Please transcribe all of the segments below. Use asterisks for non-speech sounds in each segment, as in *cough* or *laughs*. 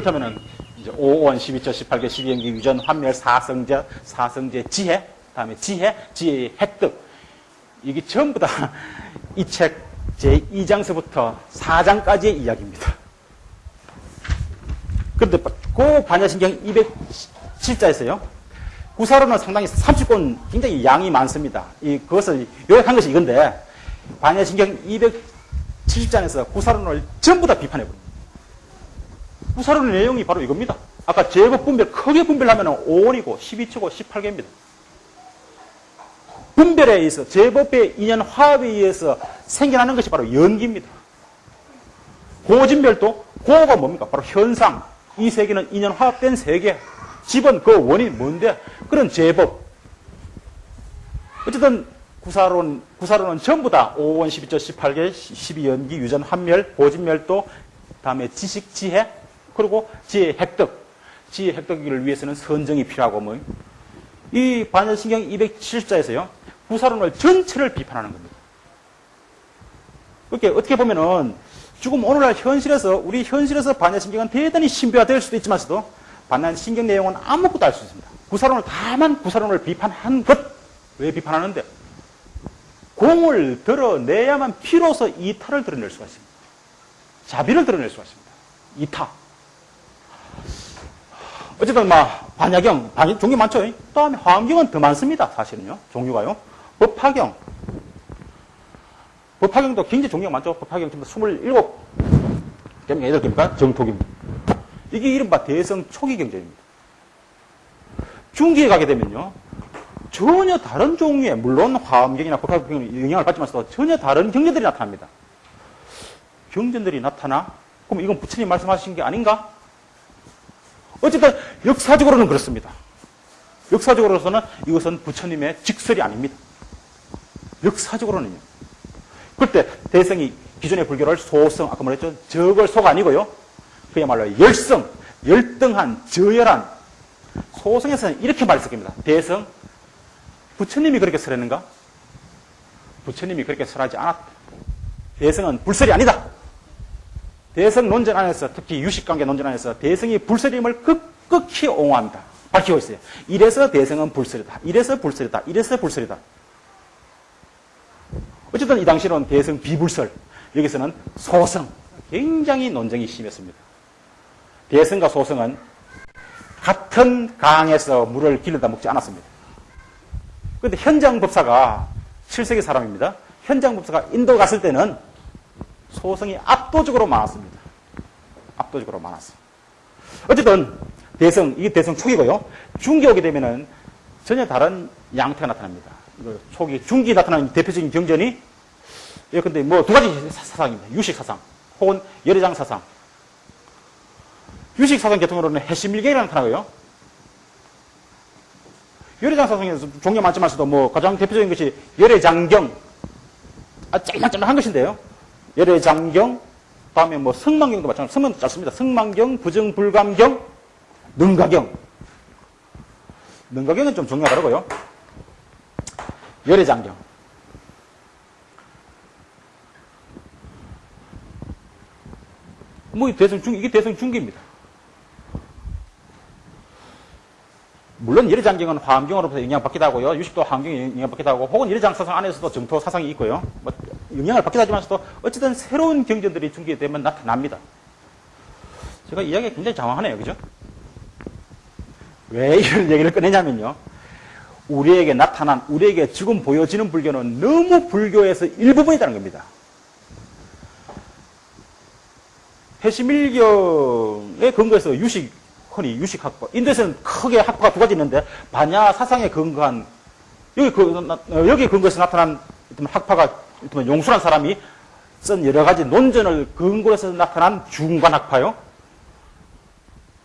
그렇다면은 이제 5원, 12초, 18개, 12연기, 유전, 환멸, 사성제, 사성제, 지혜, 다음에 지혜, 지혜의 획득. 이게 전부 다 *laughs* 이 책 제2장서부터 4장까지의 이야기입니다. 그런데 그 반야신경 207자에서요. 구사로는 상당히 30권 굉장히 양이 많습니다. 이, 그것을 요약한 것이 이건데, 반야신경 270장에서 구사론을 전부 다 비판해 버립니다. 구사론의 내용이 바로 이겁니다. 아까 제법 분별, 크게 분별하면 5원이고 12초고 18개입니다. 분별에 의해서 제법의 인연 화합에 의해서 생겨나는 것이 바로 연기입니다. 고진별도 고가 뭡니까? 바로 현상. 이 세계는 인연 화합된 세계. 집은 그 원인이 뭔데? 그런 제법. 어쨌든 구사론, 구사론은 전부 다 5원, 12조, 18개, 12연기, 유전, 한멸, 고진멸도, 다음에 지식, 지혜, 그리고 지혜 획득. 지혜 획득을 위해서는 선정이 필요하고 뭐. 이 반야신경 270자에서요. 구사론을 전체를 비판하는 겁니다. 그렇게 어떻게 보면은 지금 오늘날 현실에서 우리 현실에서 반야신경은 대단히 신비화될 수도 있지만서도 반야신경 내용은 아무것도 알 수 있습니다. 구사론을 다만 구사론을 비판한 것 왜 비판하는데 공을 드러내야만 피로서 이타를 드러낼 수가 있습니다. 자비를 드러낼 수가 있습니다. 이타. 어쨌든 막 반야경, 반 종류 많죠. 그 다음에 화엄경은 더 많습니다. 사실은요. 종류가요. 법화경. 법화경도 굉장히 종류가 많죠. 법화경 지금 27개입니까? 8개입니까? 정토기입니다. 이게 이른바 대성 초기 경전입니다. 중기에 가게 되면요. 전혀 다른 종류의, 물론 화엄경이나 법화경은 영향을 받지만서도 전혀 다른 경전들이 나타납니다. 경전들이 나타나? 그럼 이건 부처님 말씀하신 게 아닌가? 어쨌든 역사적으로는 그렇습니다. 역사적으로서는 이것은 부처님의 직설이 아닙니다. 역사적으로는요. 그때 대성이 기존의 불교를 소성, 아까 말했죠. 적을 소가 아니고요. 그야말로 열성, 열등한, 저열한 소성에서는 이렇게 말했습니다. 대성, 부처님이 그렇게 설했는가? 부처님이 그렇게 설하지 않았다. 대성은 불설이 아니다. 대성 논전 안에서 특히 유식관계 논전 안에서 대성이 불설임을 극극히 옹호합니다. 밝히고 있어요. 이래서 대성은 불설이다. 이래서 불설이다. 이래서 불설이다. 어쨌든 이 당시는 대성 비불설, 여기서는 소성, 굉장히 논쟁이 심했습니다. 대성과 소성은 같은 강에서 물을 길러다 먹지 않았습니다. 그런데 현장 법사가 7세기 사람입니다. 현장 법사가 인도 갔을 때는 소성이 압도적으로 많았습니다. 압도적으로 많았어요. 어쨌든 대성, 이게 대성 초기고요. 중기 오게 되면은 전혀 다른 양태가 나타납니다. 초기, 중기 나타나는 대표적인 경전이 예, 근데 뭐두 가지 사상입니다. 유식 사상 혹은 열애장 사상. 유식 사상 계통으로는 해시밀경이라는 나타나고요. 열애장 사상에서 종류 많지만서도 뭐 가장 대표적인 것이 열애장경. 아, 짤막짤막한 것인데요. 열애장경, 다음에 뭐 성망경도 마찬가지로 성망도 짧습니다. 성망경, 부정불감경, 능가경. 능가경은 좀 종류가 다르고요. 열애장경. 뭐 대성 중 이게 대성 중기입니다. 물론 열애장경은 화엄경으로부터 영향받기도 하고요. 유식도 화엄경이 영향받기도 하고 혹은 열애장 사상 안에서도 정토 사상이 있고요. 뭐 영향을 받기도 하지만서도 어쨌든 새로운 경전들이 중기되면 나타납니다. 제가 이야기가 굉장히 장황하네요. 그죠? 왜 이런 *laughs* 얘기를 꺼내냐면요. 우리에게 나타난, 우리에게 지금 보여지는 불교는 너무 불교에서 일부분이라는 겁니다. 해시밀경의 근거에서 유식, 흔히 유식학파. 인도에서는 크게 학파가 두 가지 있는데, 반야 사상에 근거한, 여기, 그, 여기 근거에서 나타난 학파가 용수란 사람이 쓴 여러 가지 논전을 근거로 해서 나타난 중관학파요.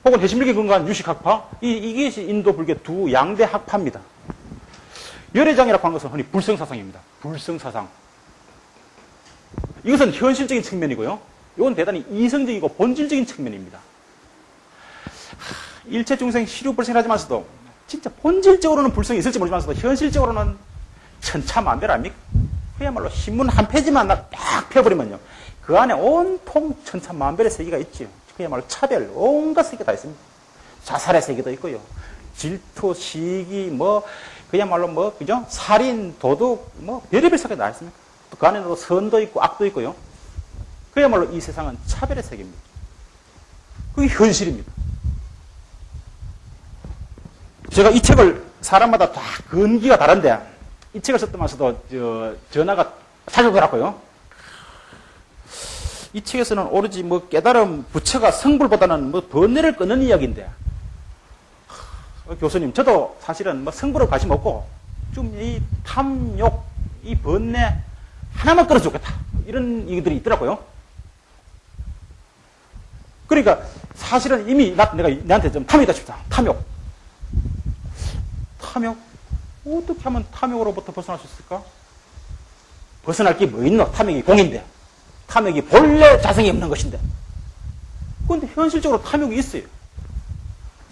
혹은 해시밀경에 근거한 유식학파. 이, 이게 인도 불교 두 양대 학파입니다. 열애장이라고 하는 것은 흔히 불성사상입니다. 불성사상. 이것은 현실적인 측면이고요. 이건 대단히 이성적이고 본질적인 측면입니다. 일체 중생 시류 불생하지만서도 진짜 본질적으로는 불성이 있을지 모르지만서도 현실적으로는 천차만별 아닙니까? 그야말로 신문 한 페이지만 딱 펴버리면요. 그 안에 온통 천차만별의 세계가 있죠. 그야말로 차별, 온갖 세계 다 있습니다. 자살의 세계도 있고요. 질투, 시기, 뭐, 그야말로 뭐, 그죠? 살인, 도둑, 뭐, 별의별 세계 다 있습니다. 그 안에도 선도 있고 악도 있고요. 그야말로 이 세상은 차별의 세계입니다. 그게 현실입니다. 제가 이 책을 사람마다 다 근기가 다른데 이 책을 썼더면서도 저 전화가 자주 오더라고요. 이 책에서는 오로지 뭐 깨달음 부처가 성불보다는 뭐 번뇌를 끊는 이야기인데 어, 교수님 저도 사실은 뭐 성불을 관심 없고 좀 이 탐욕 이 번뇌 하나만 끌어 주겠다 이런 얘기들이 있더라고요. 그러니까 사실은 이미 나, 내가 내한테 좀 탐욕이다 싶다. 탐욕. 탐욕? 어떻게 하면 탐욕으로부터 벗어날 수 있을까? 벗어날 게 뭐 있노? 탐욕이 공인데. 탐욕이 본래 자성이 없는 것인데. 그런데 현실적으로 탐욕이 있어요.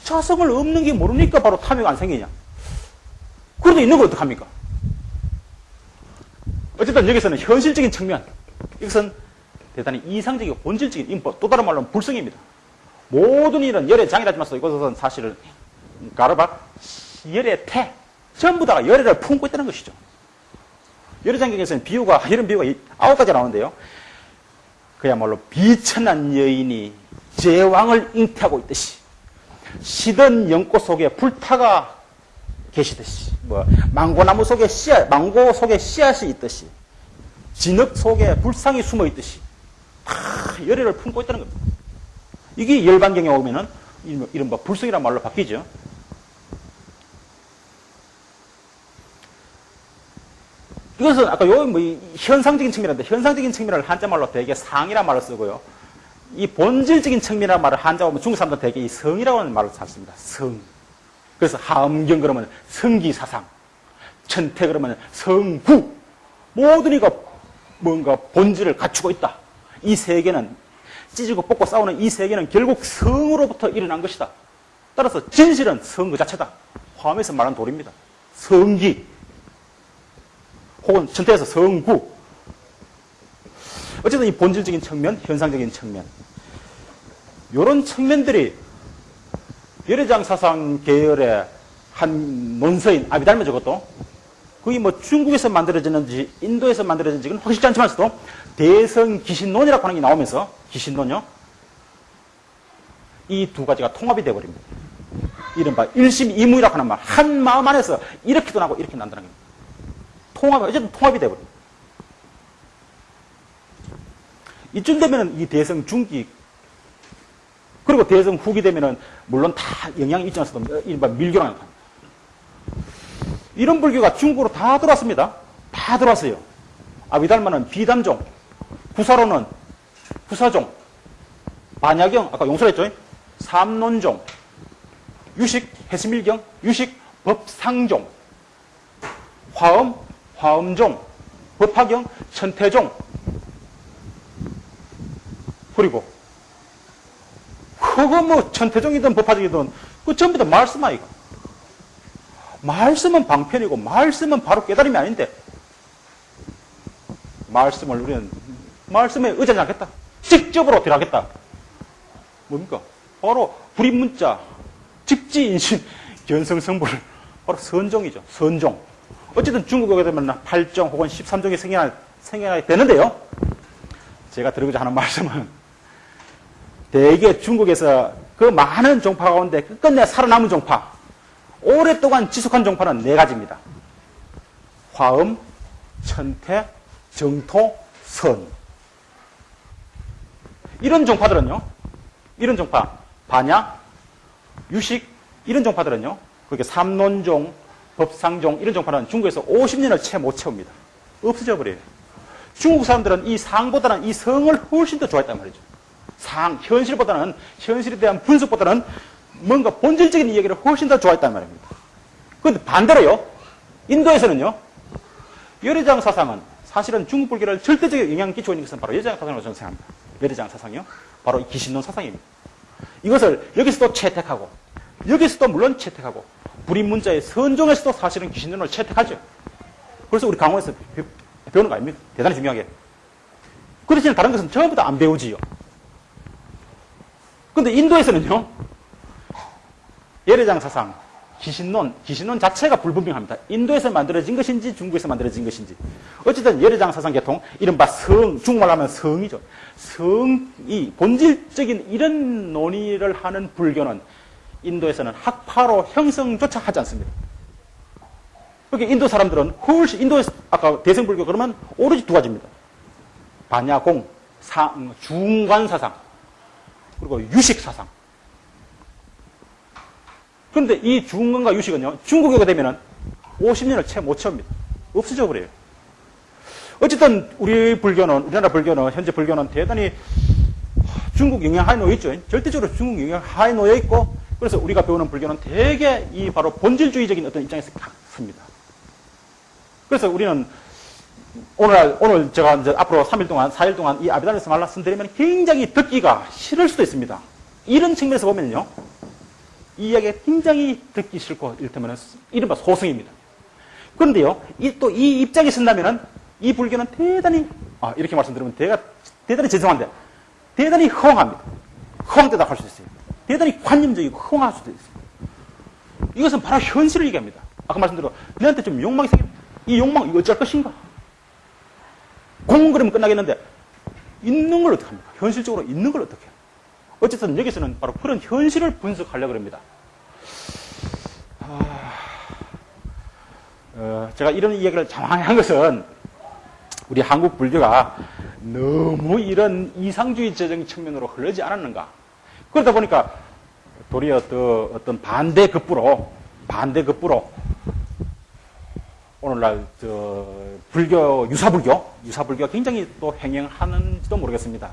자성을 없는 게 모르니까 바로 탐욕 안 생기냐. 그래도 있는 거 어떡합니까? 어쨌든 여기서는 현실적인 측면. 이것은 대단히 이상적이고 본질적인 인법. 또 다른 말로는 불성입니다. 모든 일은 열의 장이라지만 이것은 사실은 가르박 열의 태. 전부 다가 열애를 품고 있다는 것이죠. 열애장경에서는 비유가, 이런 비유가 아홉 가지 나오는데요. 그야말로 비천한 여인이 제왕을 잉태하고 있듯이, 시든 연꽃 속에 불타가 계시듯이, 뭐, 망고나무 속에 씨앗, 망고 속에 씨앗이 있듯이, 진흙 속에 불상이 숨어 있듯이, 다 열애를 품고 있다는 겁니다. 이게 열반경에 오면은, 뭐 불성이란 말로 바뀌죠. 이것은 아까 요뭐 현상적인 측면인데 현상적인 측면을 한자말로 대개 상이라는 말을 쓰고요. 이 본질적인 측면이라는 말을 한자 보면 중국 사람들 대개 이 성이라고 하는 말을 찾습니다. 성. 그래서 하엄경 그러면 성기사상. 천태 그러면 성구. 모든 이가 뭔가 본질을 갖추고 있다. 이 세계는 찢고 뽑고 싸우는 이 세계는 결국 성으로부터 일어난 것이다. 따라서 진실은 성 그 자체다. 화음에서 말하는 돌입니다. 성기. 혹은 전태에서 성구. 어쨌든 이 본질적인 측면, 현상적인 측면. 이런 측면들이 열애장 사상 계열의 한 논서인 아비달면 저것도 그게 뭐 중국에서 만들어졌는지 인도에서 만들어졌는지는 확실치 않지만서도 대성 기신론이라고 하는 게 나오면서 기신론요. 이 두 가지가 통합이 되어버립니다. 이른바 일심이무이라고 하는 말. 한 마음 안에서 이렇게도 나고 이렇게 난다는 겁니다. 통합, 어쨌든 통합이 돼버립니다. 이쯤 되면은 이 대성 중기, 그리고 대성 후기 되면은 물론 다 영향이 있지 않습니까? 일반 밀교랑. 이런 불교가 중국으로 다 들어왔습니다. 다 들어왔어요. 아비달마는 비담종, 구사로는 구사종, 반야경, 아까 용설했죠? 삼론종, 유식, 해스밀경, 유식, 법상종, 화엄, 화엄종, 법화경, 천태종, 그리고 그거 뭐 천태종이든 법화종이든 그 전부 다 말씀 아이가. 말씀은 방편이고 말씀은 바로 깨달음이 아닌데 말씀을 우리는 말씀에 의지하지 않겠다. 직접으로 들어가겠다. 뭡니까? 바로 불입문자, 직지인신, *laughs* 견성성불, 바로 선종이죠. 선종. 어쨌든 중국에 되면 8종 혹은 13종이 생겨나, 생겨나게 되는데요. 제가 드리고자 하는 *laughs* 말씀은 대개 중국에서 그 많은 종파 가운데 끝끝내 살아남은 종파, 오랫동안 지속한 종파는 네 가지입니다. 화음, 천태, 정토, 선. 이런 종파들은요, 이런 종파, 반야, 유식, 이런 종파들은요, 그렇게 삼론종, 법상종 이런 종파는 중국에서 50년을 채 못 채웁니다. 없어져 버려요. 중국 사람들은 이 상보다는 이 성을 훨씬 더 좋아했단 말이죠. 상, 현실보다는, 현실에 대한 분석보다는 뭔가 본질적인 이야기를 훨씬 더 좋아했단 말입니다. 그런데 반대로요, 인도에서는요, 열애장 사상은 사실은 중국 불교를 절대적인 영향을 끼치고 있는 것은 바로 열애장 사상으로 저는 생각합니다. 열애장 사상이요. 바로 이 기신론 사상입니다. 이것을 여기서도 채택하고, 여기서도 물론 채택하고, 불임 문자의 선종에서도 사실은 귀신론을 채택하죠. 그래서 우리 강원에서 배우는 거 아닙니까? 대단히 중요하게. 그렇지만 다른 것은 전부 다 안 배우지요. 근데 인도에서는요, 예례장 사상, 기신론, 기신론 자체가 불분명합니다. 인도에서 만들어진 것인지 중국에서 만들어진 것인지. 어쨌든 예례장 사상 계통, 이른바 성, 중국말로 하면 성이죠. 성이, 본질적인 이런 논의를 하는 불교는 인도에서는 학파로 형성조차 하지 않습니다. 그러니까 인도 사람들은 훨씬, 인도에서 아까 대승불교 그러면 오로지 두 가지입니다. 반야공, 사, 음, 중간 사상, 그리고 유식 사상. 그런데 이 중간과 유식은요, 중국에 가 되면은 50년을 채 못 채웁니다. 없어져 버려요. 어쨌든 우리 불교는, 우리나라 불교는, 현재 불교는 대단히 중국 영향 하에 놓여 있죠. 절대적으로 중국 영향 하에 놓여 있고, 그래서 우리가 배우는 불교는 대개 이 바로 본질주의적인 어떤 입장에서 씁니다. 그래서 우리는 오늘, 오늘 제가 이제 앞으로 3일 동안, 4일 동안 이 아비달에서 말씀드리면 굉장히 듣기가 싫을 수도 있습니다. 이런 측면에서 보면요. 이 이야기가 굉장히 듣기 싫고, 이를테면 이른바 소승입니다. 그런데요, 이, 또 이 입장에 쓴다면은 이 불교는 대단히, 아, 이렇게 말씀드리면 대가, 대단히 죄송한데, 대단히 허황합니다. 허황되다 할수 있어요. 대단히 관념적이고 허황할 수도 있어요. 이것은 바로 현실을 얘기합니다. 아까 말씀드린 너한테 좀 욕망이 생깁니다. 이 욕망, 이거 어쩔 것인가? 공은 그러면 끝나겠는데, 있는 걸 어떻게 합니까? 현실적으로 있는 걸 어떻게 해요? 어쨌든 여기서는 바로 그런 현실을 분석하려고 합니다. 아, 어, 제가 이런 이야기를 장황히 한 것은 우리 한국 불교가 너무 이런 이상주의적인 측면으로 흐르지 않았는가. 그러다 보니까 도리어 또 어떤 반대급부로, 반대급부로 오늘날 저 불교 유사불교 유사불교가 굉장히 또 횡행하는지도 모르겠습니다.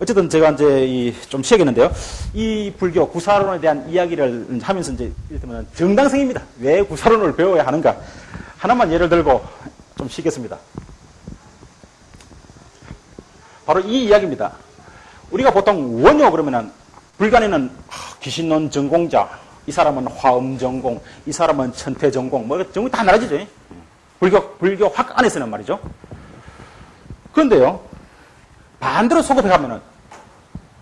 어쨌든 제가 이제 좀 쉬어야겠는데요. 이 불교 구사론에 대한 이야기를 하면서 이제 이를테면 정당성입니다. 왜 구사론을 배워야 하는가? 하나만 예를 들고 좀 쉬겠습니다. 바로 이 이야기입니다. 우리가 보통 원효 그러면은 불간에는 귀신론 전공자, 이 사람은 화음 전공, 이 사람은 천태 전공, 뭐 전공 다 나눠지죠. 불교, 불교 학 안에서는 말이죠. 그런데요, 반대로 소급해 가면은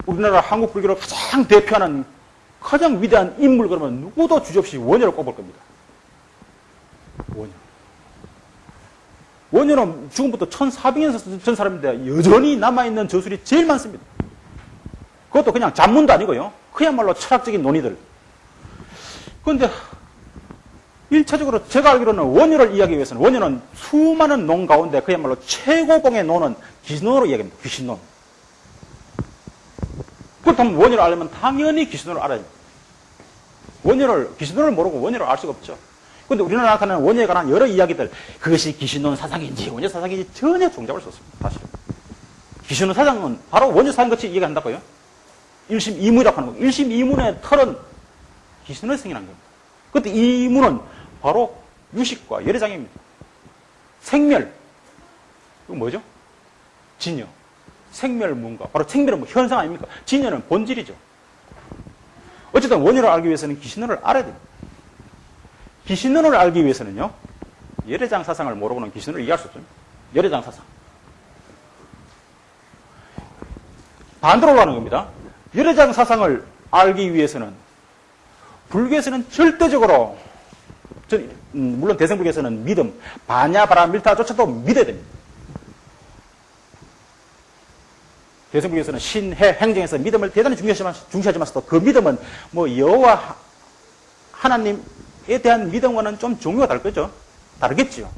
우리나라 한국 불교를 가장 대표하는 가장 위대한 인물 그러면 누구도 주저없이 원효를 꼽을 겁니다. 원효. 원효는 지금부터 1400년 전 사람인데 여전히 남아있는 저술이 제일 많습니다. 그것도 그냥 잡문도 아니고요. 그야말로 철학적인 논의들. 그런데 1차적으로 제가 알기로는 원효를 이야기하기 위해서는 원효는 수많은 논 가운데 그야말로 최고봉의 논은 귀신론으로 이야기합니다. 귀신론. 그렇다면 원효를 알려면 당연히 귀신론을 알아야 됩니다. 원효를, 귀신론을 모르고 원효를 알 수가 없죠. 그런데 우리나라 나타나는 원효에 관한 여러 이야기들, 그것이 귀신론 사상인지 원효 사상인지 전혀 종잡을 수 없습니다. 사실. 귀신론 사상은 바로 원효 사상 같이 이야기한다고요. 일심 이문이라고 하는 거. 일심 이문의 털은 귀신을 승인한 겁니다. 그때 이 문은 바로 유식과 열애장입니다. 생멸. 이거 뭐죠? 진여. 생멸문과 바로 생멸은 뭐 현상 아닙니까? 진여는 본질이죠. 어쨌든 원인을 알기 위해서는 기신론을 알아야 됩니다. 기신론을 알기 위해서는요. 열애장 사상을 모르고는 기신론을 이해할 수 없습니다. 열애장 사상. 반대로 가는 겁니다. 열애장 사상을 알기 위해서는 불교에서는 절대적으로 음, 물론 대승불교에서는 믿음, 반야 바라 밀타조차도 믿어야 됩니다. 대승불교에서는 신해 행정에서 믿음을 대단히 중시하지만서도 그 믿음은 뭐 여호와 하나님에 대한 믿음과는 좀 종류가 다를 거죠. 다르겠죠.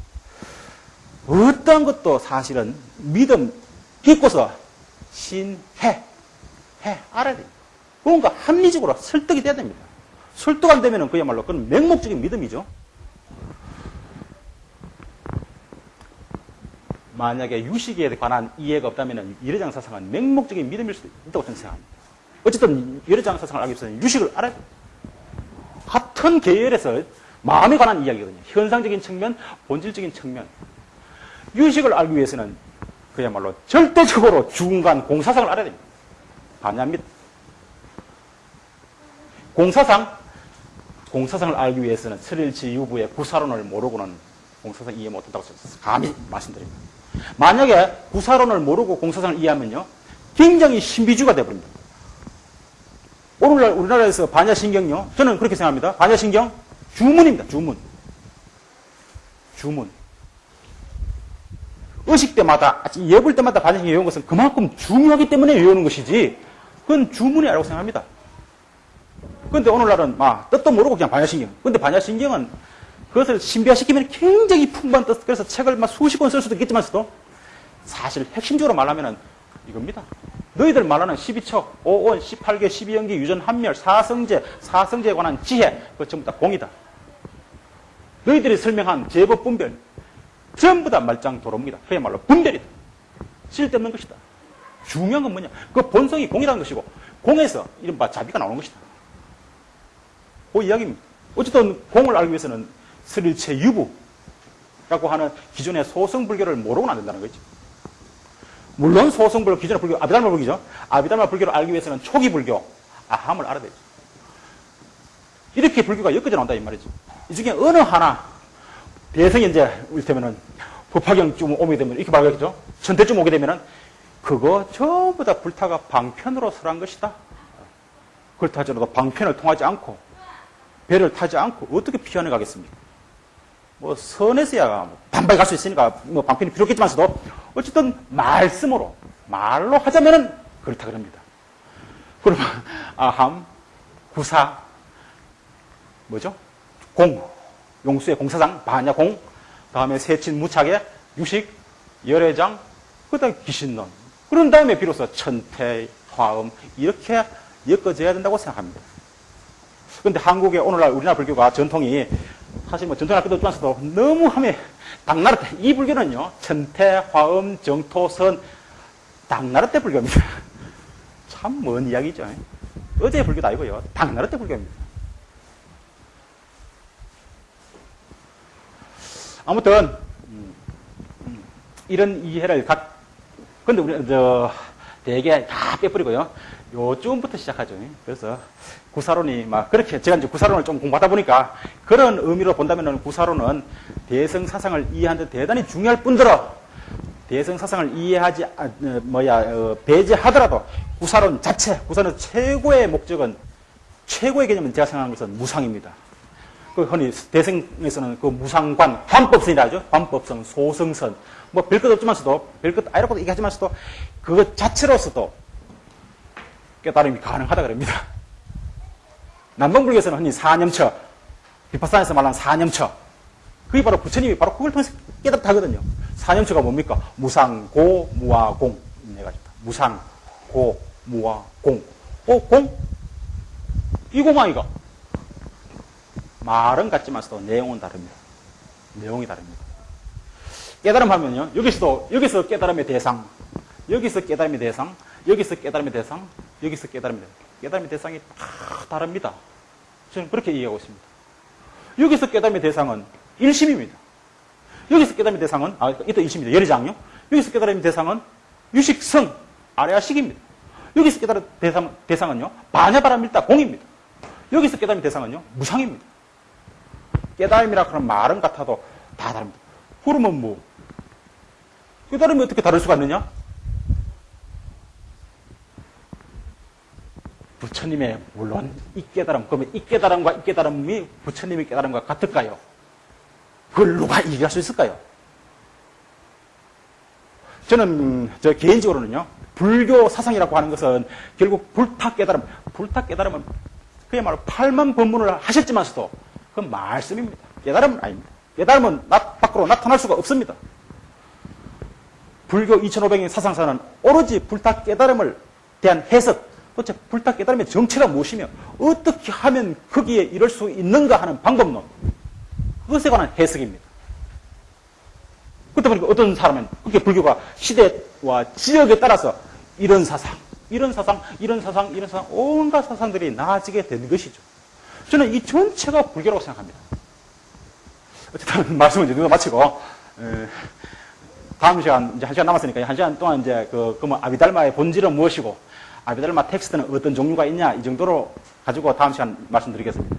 어떤 것도 사실은 믿음 깊고서 신해 해 알아야 됩니다. 뭔가 합리적으로 설득이 돼야 됩니다. 설득 안 되면 그야말로 그건 맹목적인 믿음이죠. 만약에 유식에 관한 이해가 없다면 열애장 사상은 맹목적인 믿음일 수도 있다고 저는 생각합니다. 어쨌든 열애장 사상을 알기 위해서는 유식을 알아야 됩니다. 같은 계열에서 마음에 관한 이야기거든요. 현상적인 측면, 본질적인 측면. 유식을 알기 위해서는 그야말로 절대적으로 중간 공사상을 알아야 됩니다. 반야입니다. 공사상, 공사상을 알기 위해서는 설일치 유부의 구사론을 모르고는 공사상 이해 못한다고 감히 말씀드립니다. 만약에 구사론을 모르고 공사상을 이해하면요, 굉장히 신비주의가 되어버립니다. 오늘날 우리나라에서 반야신경요. 저는 그렇게 생각합니다. 반야신경 주문입니다. 주문. 주문. 의식 때마다, 예불 때마다 반야신경 외운 것은 그만큼 중요하기 때문에 외우는 것이지, 그건 주문이라고 생각합니다. 그런데 오늘날은 막 뜻도 모르고 그냥 반야신경. 근데 반야신경은 그것을 신비화시키면 굉장히 풍부한 뜻, 그래서 책을 막 수십 권 쓸 수도 있겠지만서도 사실 핵심적으로 말하면 이겁니다. 너희들 말하는 12척, 5원, 18개, 12연기, 유전, 한멸, 사성제, 사성제에 관한 지혜, 그거 전부 다 공이다. 너희들이 설명한 제법 분별, 전부 다 말짱 도로입니다. 그야말로 분별이다. 쓸데없는 것이다. 중요한 건 뭐냐? 그 본성이 공이라는 것이고, 공에서 이른바 자비가 나오는 것이다. 그 이야기입니다. 어쨌든 공을 알기 위해서는 스릴체 유부라고 하는 기존의 소성불교를 모르고는 안 된다는 거죠. 물론 소성불교, 기존의 불교, 아비달마 불교죠. 아비달마 불교를 알기 위해서는 초기 불교, 아함을 알아야 되죠. 이렇게 불교가 엮어져 나온다, 이 말이죠. 이 중에 어느 하나, 대성이 이제, 이를테면은, 법화경쯤 오게 되면, 이렇게 말하겠죠. 천대쯤 오게 되면은, 그거 전부 다 불타가 방편으로 설한 것이다. 그렇다 하더라도 방편을 통하지 않고, 배를 타지 않고, 어떻게 피안해 가겠습니까? 뭐, 선에서야 뭐 반박이 갈 수 있으니까, 뭐, 방편이 필요했겠지만서도, 어쨌든, 말씀으로, 말로 하자면은, 그렇다 그럽니다. 그러면, 아함, 구사, 뭐죠? 공, 용수의 공사장, 반야 공, 다음에 세친 무착의 유식, 열애장, 그 다음에 귀신론. 그런 다음에 비로소 천태, 화음, 이렇게 엮어져야 된다고 생각합니다. 그런데 한국의 오늘날 우리나라 불교가 전통이 사실 뭐 전통할 것도 없지만서도 너무 하면 당나라 때, 이 불교는요, 천태, 화음, 정토선, 당나라 때 불교입니다. *laughs* 참 먼 이야기죠. 어제 불교도 아니고요. 당나라 때 불교입니다. 아무튼 음, 음, 이런 이해를 각 근데 우리 저 대개 다 빼버리고요. 요쯤부터 시작하죠. 그래서 구사론이 막 그렇게 제가 이제 구사론을 좀 공부하다 보니까 그런 의미로 본다면은 구사론은 대성 사상을 이해하는데 대단히 중요할 뿐더러 대성 사상을 이해하지 아, 어, 뭐야 어, 배제하더라도 구사론 자체 구사론 최고의 목적은 최고의 개념은 제가 생각하는 것은 무상입니다. 그 흔히 대생에서는 그 무상관, 관법선이라 하죠. 관법성, 소성선. 뭐 별것 없지만서도, 별것 아니라고 얘기하지만서도, 그것 자체로서도 깨달음이 가능하다 그럽니다. 남동불교에서는 흔히 사념처, 비파산에서 말하는 사념처. 그게 바로 부처님이 바로 그걸 통해서 깨닫다 하거든요. 사념처가 뭡니까? 무상, 고, 무와, 공. 해가지고. 무상, 고, 무와, 공. 어, 공? 이 공 아이가. 말은 같지만서도 내용은 다릅니다. 내용이 다릅니다. 깨달음 하면요. 여기서도, 여기서 깨달음의 대상, 여기서 깨달음의 대상, 여기서 깨달음의 대상, 여기서 깨달음의 대상. 깨달음의 대상이 다 다릅니다. 저는 그렇게 이해하고 있습니다. 여기서 깨달음의 대상은 일심입니다. 여기서 깨달음의 대상은, 아, 이따 일심입니다. 열의장요. 여기서 깨달음의 대상은 유식성, 아래아식입니다. 여기서 깨달은 대상, 대상은요, 반야바람일다 공입니다. 여기서 깨달은 대상은요, 무상입니다. 깨달음이라 그런 말은 같아도 다 다릅니다. 그러면 뭐, 깨달음이 어떻게 다를 수가 있느냐? 부처님의 물론 이 깨달음, 그러면 이 깨달음과 이 깨달음이 부처님의 깨달음과 같을까요? 그걸 누가 얘기할 수 있을까요? 저는 저 개인적으로는요, 불교 사상이라고 하는 것은 결국 불타 깨달음, 불타 깨달음은 그야말로 팔만 법문을 하셨지만서도 그건 말씀입니다. 깨달음은 아닙니다. 깨달음은 나, 밖으로 나타날 수가 없습니다. 불교 2500년 사상사는 오로지 불타 깨달음을 대한 해석, 도대체 불타 깨달음의 정체가 무엇이며 어떻게 하면 거기에 이럴 수 있는가 하는 방법론, 그것에 관한 해석입니다. 그때 보니까 어떤 사람은 그렇게 불교가 시대와 지역에 따라서 이런 사상, 이런 사상, 이런 사상, 이런 사상, 온갖 사상들이 나아지게 된 것이죠. 저는 이 전체가 불교라고 생각합니다. 어쨌든 *laughs* 말씀은 이제 누가 마치고 에, 다음 시간 이제 한 시간 남았으니까 한 시간 동안 이제 그 그러면 아비달마의 본질은 무엇이고 아비달마 텍스트는 어떤 종류가 있냐 이 정도로 가지고 다음 시간 말씀드리겠습니다.